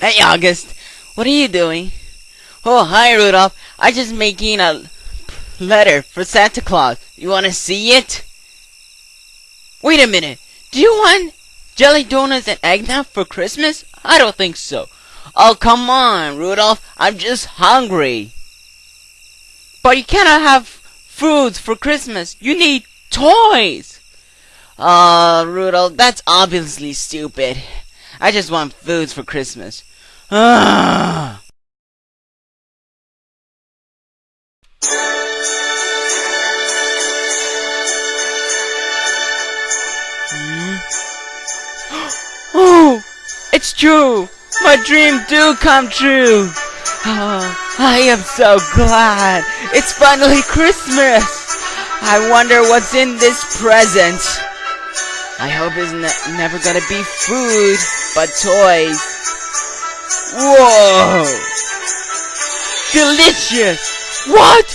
Hey, August. What are you doing? Oh, hi, Rudolph. I just making a letter for Santa Claus. You want to see it? Wait a minute. Do you want jelly donuts and eggnog for Christmas? I don't think so. Oh, come on, Rudolph. I'm just hungry. But you cannot have foods for Christmas. You need toys. Uh, Rudolph, that's obviously stupid. I just want foods for Christmas. Hmm? Oh, it's true. My dream do come true. Oh, I am so glad. It's finally Christmas. I wonder what's in this present. I hope it's ne- never gonna be food, but toys. Whoa! Delicious! What?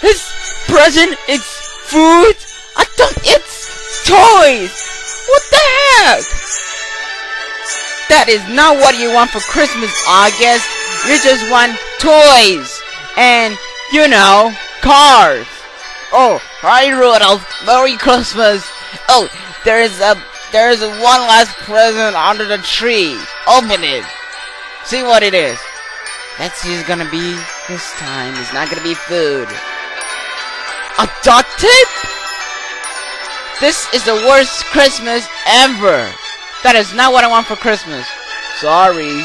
This present is food? I thought it's toys! What the heck? That is not what you want for Christmas, August. You just want toys. And, you know, cars. Oh, hi Rudolph. Merry Christmas. Oh, there's a there's one last present under the tree. Open it. See what it is. Let's gonna be this time. It's not gonna be food. A duct tape? This is the worst Christmas ever. That is not what I want for Christmas. Sorry.